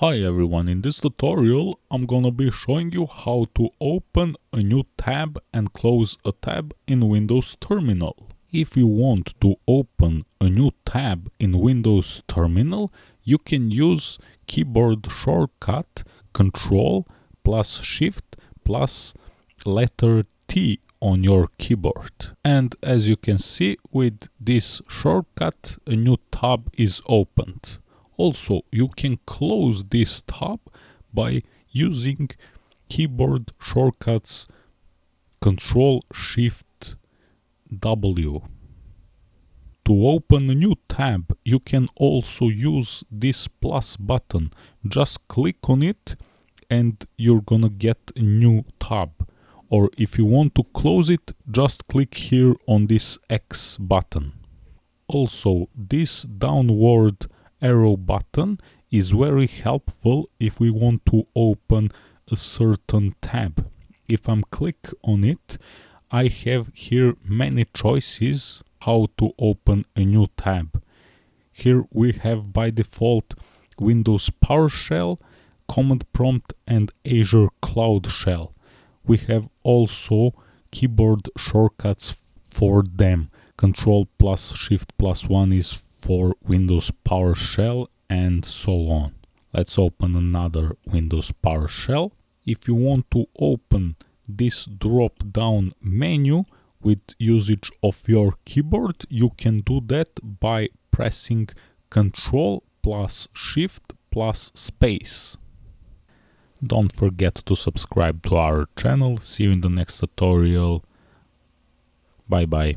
Hi everyone, in this tutorial I'm gonna be showing you how to open a new tab and close a tab in Windows Terminal. If you want to open a new tab in Windows Terminal, you can use keyboard shortcut Control plus Shift plus letter T on your keyboard. And as you can see with this shortcut a new tab is opened. Also, you can close this tab by using keyboard shortcuts Control Shift W. To open a new tab, you can also use this plus button. Just click on it and you're gonna get a new tab. Or if you want to close it, just click here on this X button. Also, this downward arrow button is very helpful if we want to open a certain tab. If I'm click on it, I have here many choices how to open a new tab. Here we have by default Windows PowerShell, Command Prompt and Azure Cloud Shell. We have also keyboard shortcuts for them. Control plus Shift plus 1 is for Windows PowerShell and so on. Let's open another Windows PowerShell. If you want to open this drop down menu with usage of your keyboard, you can do that by pressing Control plus Shift plus space. Don't forget to subscribe to our channel. See you in the next tutorial. Bye bye.